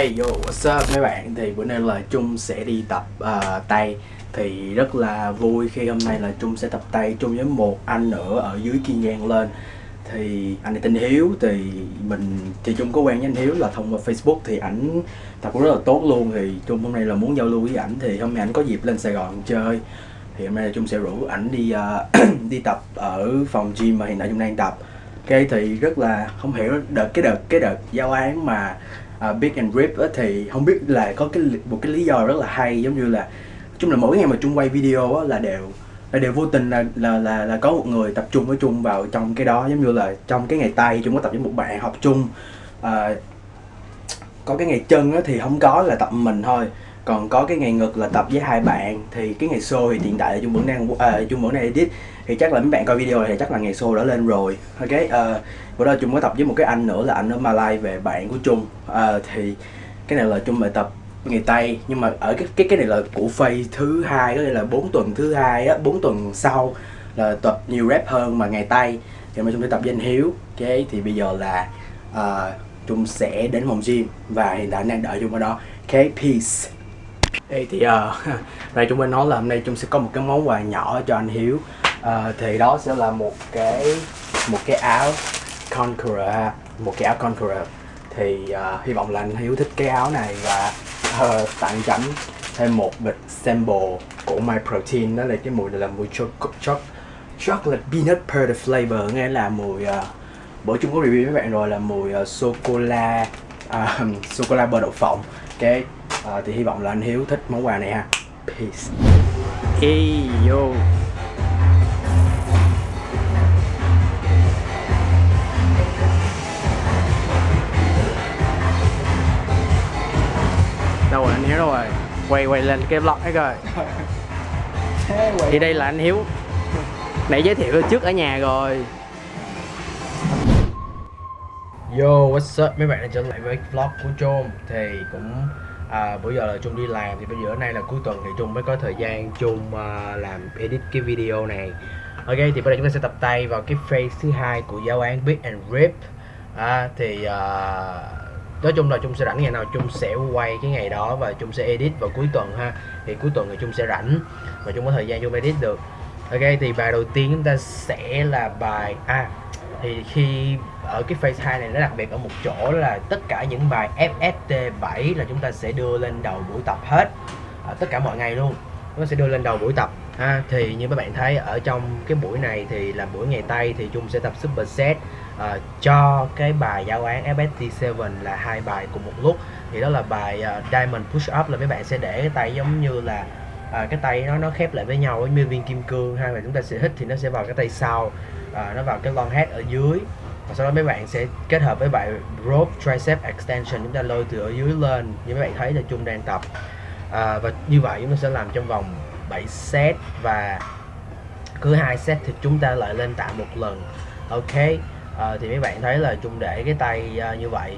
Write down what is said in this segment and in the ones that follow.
Hey yo, what's up mấy bạn? Thì bữa nay là Trung sẽ đi tập uh, tay. Thì rất là vui khi hôm nay là Trung sẽ tập tay chung với một anh nữa ở dưới Kiên Giang lên. Thì anh này tên Hiếu thì mình thì Trung có quen với anh Hiếu là thông qua Facebook Thì ảnh tập cũng rất là tốt luôn. Thì Trung hôm nay là muốn giao lưu với ảnh Thì hôm nay ảnh có dịp lên Sài Gòn chơi. Thì hôm nay là Trung sẽ rủ ảnh đi uh, đi tập ở phòng gym mà hiện tại Trung đang tập. Ok thì rất là không hiểu đợt cái đợt cái đợt giao án mà uh, Big and Rip á, thì không biết là có cái một cái lý do rất là hay giống như là chung là mỗi ngày mà chung quay video á, là đều là đều vô tình là là là là có một người tập trung với chung vào trong cái đó. Giống như là trong cái ngày tay chung có tập với một bạn học chung à, có cái ngày chân á, thì không có là tập mình thôi còn có cái ngày ngực là tập với hai bạn thì cái ngày show thì hiện tại là chung vẫn đang à, chung vẫn đang edit. Thì chắc là mấy bạn coi video thì chắc là ngày show đã lên rồi. Ok uh, bữa đó chung có tập với một cái anh nữa là anh ở Malai về bạn của chung uh, ờ, thì cái này là chung bài tập ngày tây nhưng mà ở cái cái cái này là của phase thứ hai có nghĩa là bốn tuần thứ hai á bốn tuần sau là tập nhiều rap hơn mà ngày tây. Thì mà chung sẽ tập với anh hiếu. Ok thì bây giờ là ờ, uh, chung sẽ đến phòng gym và hiện tại đang đợi chung ở đó. Ok peace đây thì ờ, uh, đây chúng mình nói là hôm nay chúng sẽ có một cái món quà nhỏ cho anh Hiếu. Uh, thì đó sẽ là một cái một cái áo Conqueror ha một cái áo Conqueror. Thì uh, hy vọng là anh Hiếu thích cái áo này và uh, tặng chấm thêm một bịch sample của My Protein đó là cái mùi này là mùi cho, cho, chocolate peanut butter flavor nghe là mùi uh, bữa chung có review với bạn rồi là mùi uh, sô cô la uh, sô cô la bơ đậu phộng. Cái à, thì hy vọng là anh Hiếu thích món quà này ha. Peace. Hey yo đâu rồi anh Hiếu đâu rồi? Quay quay lên cái vlog ấy coi. Thì đây là anh Hiếu. Nãy giới thiệu trước ở nhà rồi. Yo, what's up? Mấy bạn đã trở lại với vlog của Trôm Thì cũng à, bữa giờ là Trung đi làm thì bây giờ nay là cuối tuần thì Trung mới có thời gian Trung uh, làm edit cái video này. Ok thì bây giờ chúng ta sẽ tập tay vào cái phase thứ hai của giáo án beat and Rip. À, Thì uh, nói chung là Trung sẽ rảnh ngày nào Trung sẽ quay cái ngày đó và Trung sẽ edit vào cuối tuần ha. Thì cuối tuần thì Trung sẽ rảnh và Trung có thời gian Trung edit được. Ok thì bài đầu tiên chúng ta sẽ là bài À thì khi ở cái phase 2 này nó đặc biệt ở một chỗ là tất cả những bài FST 7 là chúng ta sẽ đưa lên đầu buổi tập hết. À, tất cả mọi ngày luôn. Nó sẽ đưa lên đầu buổi tập. Ha thì như các bạn thấy ở trong cái buổi này thì là buổi ngày tây thì chung sẽ tập super set ờ, cho cái bài giáo án FST 7 là hai bài cùng một lúc. Thì đó là bài uh, Diamond Push Up là mấy bạn sẽ để cái tay giống như là à, cái tay nó nó khép lại với nhau với như viên kim cương hay là chúng ta sẽ hít thì nó sẽ vào cái tay sau à, nó vào cái long head ở dưới. Và sau đó mấy bạn sẽ kết hợp với bài rope tricep extension chúng ta lôi từ ở dưới lên. Như mấy bạn thấy là chung đang tập. À, và như vậy chúng ta sẽ làm trong vòng 7 set. Và cứ hai set thì chúng ta lại lên tạ một lần. Ok? À, thì mấy bạn thấy là chung để cái tay uh, như vậy.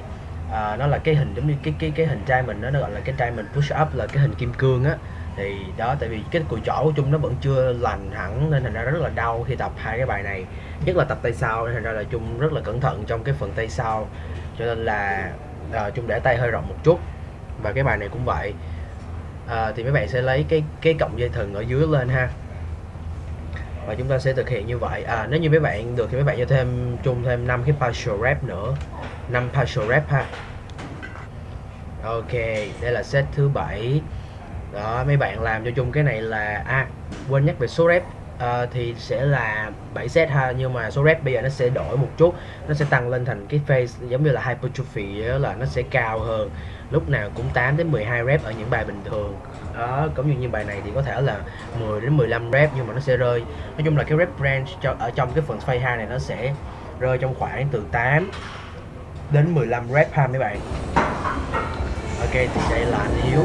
À, nó là cái hình giống như cái cái cái hình trai mình đó, nó gọi là cái trai mình push up là cái hình kim cương á thì đó tại vì cái cùi chỏ của chung nó vẫn chưa lành hẳn nên thành ra rất là đau khi tập hai cái bài này. Nhất là tập tay sau nên thành ra là chung rất là cẩn thận trong cái phần tay sau. Cho nên là à, chung để tay hơi rộng một chút. Và cái bài này cũng vậy. À, thì mấy bạn sẽ lấy cái cái cọng dây thừng ở dưới lên ha. Và chúng ta sẽ thực hiện như vậy. À nếu như mấy bạn được thì mấy bạn cho thêm chung thêm 5 cái partial rep nữa. 5 partial rep ha. Ok đây là set thứ bảy đó mấy bạn làm cho chung cái này là a à quên nhắc về số rep. Uh, thì sẽ là 7 set ha nhưng mà số rep bây giờ nó sẽ đổi một chút. Nó sẽ tăng lên thành cái phase giống như là hypertrophy đó là nó sẽ cao hơn. Lúc nào cũng 8 đến 12 rep ở những bài bình thường. Đó cũng như như bài này thì có thể là 10 đến 15 rep nhưng mà nó sẽ rơi. Nói chung là cái rep range cho ở trong cái phần phase 2 này nó sẽ rơi trong khoảng từ 8 đến 15 rep ha mấy bạn. Ok thì đây là anh yếu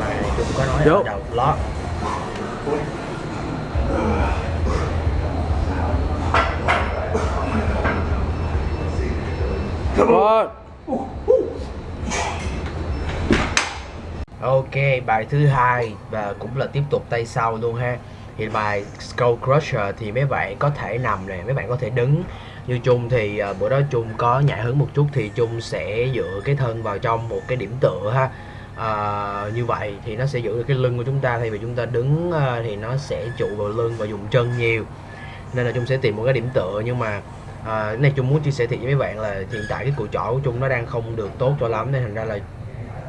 mà chúng có nói ở đầu vlog Ok, bài thứ hai và cũng là tiếp tục tay sau luôn ha. Thì bài Skull Crusher thì mấy bạn có thể nằm này, mấy bạn có thể đứng. Như chung thì uh, bữa đó chung có nhạy hứng một chút thì chung sẽ dựa cái thân vào trong một cái điểm tựa ha à, như vậy thì nó sẽ giữ được cái lưng của chúng ta. Thay vì chúng ta đứng à, thì nó sẽ trụ vào lưng và dùng chân nhiều. Nên là chúng sẽ tìm một cái điểm tựa. Nhưng mà à, cái này chung muốn chia sẻ thiệt với mấy bạn là hiện tại cái cùi chỏ của chung nó đang không được tốt cho lắm. Nên thành ra là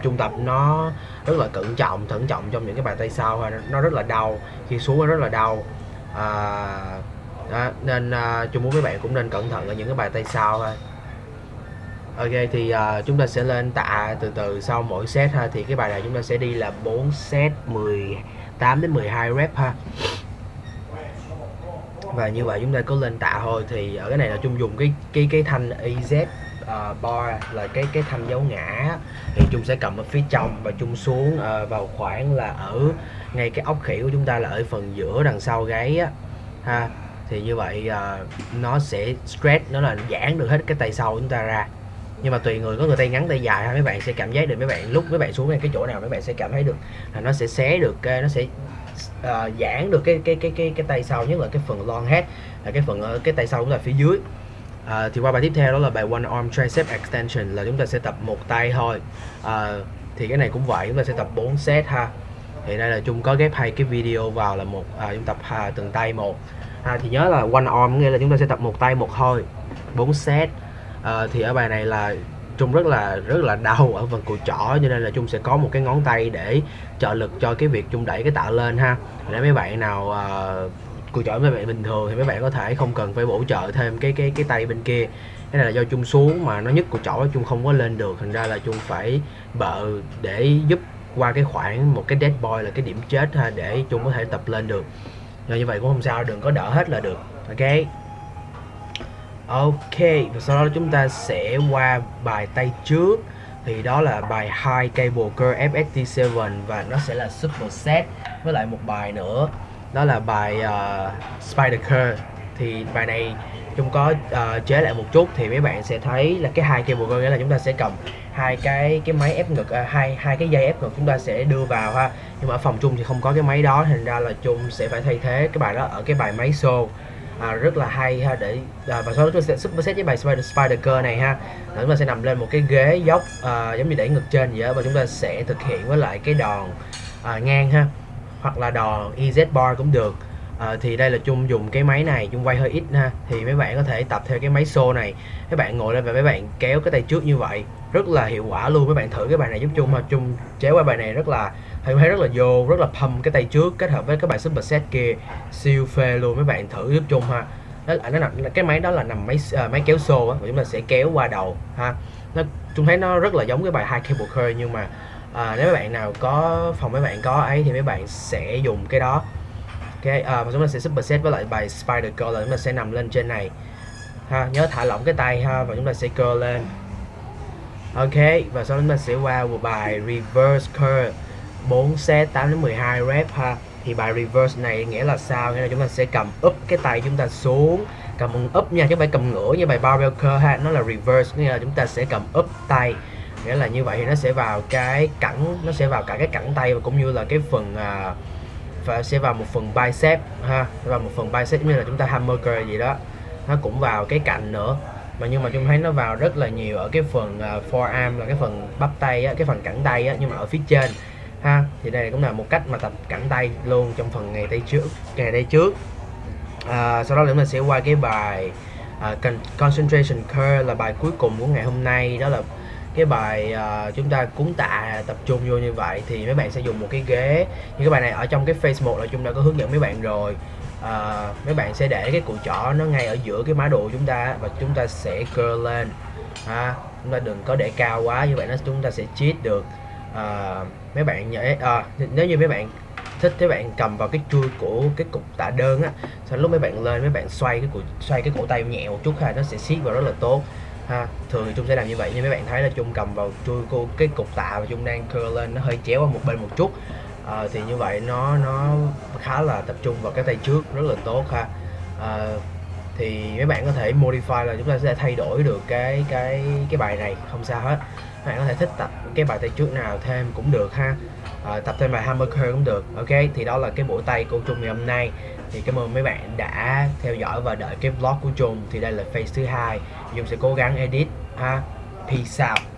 trung tập nó rất là cẩn trọng thận trọng trong những cái bài tay sau. Nó rất là đau. Khi xuống nó rất là đau. À, đó, nên à, chung muốn mấy bạn cũng nên cẩn thận ở những cái bài tay sau thôi Ok thì uh, chúng ta sẽ lên tạ từ từ sau mỗi set ha. Thì cái bài này chúng ta sẽ đi là 4 set 18 đến 12 rep ha. Và như vậy chúng ta có lên tạ thôi. Thì ở cái này là chung dùng cái cái cái thanh EZ uh, ờ, bar là cái cái thanh dấu ngã. Thì chung sẽ cầm ở phía trong và chung xuống uh, vào khoảng là ở ngay cái ốc khỉ của chúng ta là ở phần giữa đằng sau gáy á ha. Thì như vậy uh, nó sẽ stretch nó là giãn được hết cái tay sau của chúng ta ra nhưng mà tùy người có người tay ngắn tay dài ha mấy bạn sẽ cảm giác được mấy bạn lúc mấy bạn xuống ngay cái chỗ nào mấy bạn sẽ cảm thấy được là nó sẽ xé được nó sẽ uh, giãn được cái cái cái cái cái tay sau nhất là cái phần long head là cái phần ở cái tay sau cũng là phía dưới. À, thì qua bài tiếp theo đó là bài one arm tricep extension là chúng ta sẽ tập một tay thôi. À, thì cái này cũng vậy chúng ta sẽ tập 4 set ha. Thì đây là chung có ghép hai cái video vào là một à, chúng tập à, từng tay một. À, thì nhớ là one arm nghĩa là chúng ta sẽ tập một tay một thôi 4 set à, thì ở bài này là Trung rất là rất là đau ở phần cùi chỏ cho nên là Trung sẽ có một cái ngón tay để trợ lực cho cái việc Trung đẩy cái tạ lên ha. Để mấy bạn nào ờ, uh, cùi chỏ mấy bạn bình thường thì mấy bạn có thể không cần phải bổ trợ thêm cái cái cái tay bên kia. Cái này là do Trung xuống mà nó nhức cùi chỏ Trung không có lên được. Thành ra là Trung phải bợ để giúp qua cái khoảng một cái dead boy là cái điểm chết ha để Trung có thể tập lên được. Rồi như vậy cũng không sao đừng có đỡ hết là được. Ok? Ok và sau đó chúng ta sẽ qua bài tay trước. Thì đó là bài High Cable Curl FST7 và nó sẽ là super set với lại một bài nữa. Đó là bài uh, Spider Curl thì bài này chúng có uh, chế lại một chút thì mấy bạn sẽ thấy là cái hai cable curl nghĩa là chúng ta sẽ cầm hai cái cái máy ép ngực uh, hai hai cái dây ép ngực chúng ta sẽ đưa vào ha. Nhưng mà ở phòng chung thì không có cái máy đó thành ra là chung sẽ phải thay thế cái bài đó ở cái bài máy xô à, rất là hay ha. Để à, và sau đó chúng sẽ super set với bài Spider, Spider Girl này ha. Chúng ta sẽ nằm lên một cái ghế dốc à, giống như đẩy ngực trên vậy đó và chúng ta sẽ thực hiện với lại cái đòn à, ngang ha. Hoặc là đòn EZ bar cũng được. À, thì đây là chung dùng cái máy này chung quay hơi ít ha. Thì mấy bạn có thể tập theo cái máy xô này. Các bạn ngồi lên và mấy bạn kéo cái tay trước như vậy. Rất là hiệu quả luôn. Mấy bạn thử cái bài này giúp chung mà chung chế qua bài này rất là thì thấy rất là vô rất là pump cái tay trước kết hợp với các bài super set kia. Siêu phê luôn mấy bạn thử giúp chung ha. Đó là nó nằm cái máy đó là nằm máy uh, máy kéo xô á và chúng ta sẽ kéo qua đầu ha. Nó chúng thấy nó rất là giống cái bài hai cable curl nhưng mà à, nếu mấy bạn nào có phòng mấy bạn có ấy thì mấy bạn sẽ dùng cái đó. Cái ờ, à, và chúng ta sẽ super set với lại bài spider curl là chúng ta sẽ nằm lên trên này. Ha nhớ thả lỏng cái tay ha và chúng ta sẽ curl lên. Ok và sau đó chúng ta sẽ qua một bài reverse curl 4 set 8 đến 12 rep ha. Thì bài reverse này nghĩa là sao? Nghĩa là chúng ta sẽ cầm up cái tay chúng ta xuống. Cầm up nha chứ không phải cầm ngửa như bài barbell curl ha. Nó là reverse nghĩa là chúng ta sẽ cầm up tay. Nghĩa là như vậy thì nó sẽ vào cái cẳng nó sẽ vào cả cái cẳng tay và cũng như là cái phần à, và sẽ vào một phần bicep ha. Vào một phần bicep như là chúng ta hammer curl gì đó. Nó cũng vào cái cạnh nữa. Mà nhưng mà chúng thấy nó vào rất là nhiều ở cái phần uh, forearm là cái phần bắp tay á, cái phần cẳng tay á, nhưng mà ở phía trên ha thì đây cũng là một cách mà tập cẳng tay luôn trong phần ngày tay trước ngày tay trước. À, sau đó chúng ta sẽ qua cái bài uh, concentration curl là bài cuối cùng của ngày hôm nay. Đó là cái bài uh, chúng ta cuốn tạ tập trung vô như vậy thì mấy bạn sẽ dùng một cái ghế. Như cái bài này ở trong cái face 1 là chúng đã có hướng dẫn mấy bạn rồi. Uh, mấy bạn sẽ để cái cùi chỏ nó ngay ở giữa cái má độ chúng ta và chúng ta sẽ curl lên. Ha chúng ta đừng có để cao quá như vậy nó chúng ta sẽ cheat được. Uh, mấy bạn nhớ à, ờ, nếu như mấy bạn thích mấy bạn cầm vào cái chui của cái cục tạ đơn á sau lúc mấy bạn lên mấy bạn xoay cái cổ xoay cái cổ tay nhẹ một chút ha nó sẽ siết vào rất là tốt. Ha thường thì chung sẽ làm như vậy nhưng mấy bạn thấy là chung cầm vào chui cô cái cục tạ và chung đang curl lên nó hơi chéo qua một bên một chút. À, thì như vậy nó nó khá là tập trung vào cái tay trước rất là tốt ha. À, thì mấy bạn có thể modify là chúng ta sẽ thay đổi được cái cái cái bài này không sao hết. Các bạn có thể thích tập cái bài tay trước nào thêm cũng được ha. À, tập thêm bài hammer curl cũng được. Ok thì đó là cái buổi tay của Trung ngày hôm nay. Thì cảm ơn mấy bạn đã theo dõi và đợi cái vlog của Trung. Thì đây là phase thứ hai. Dung sẽ cố gắng edit ha. Peace out.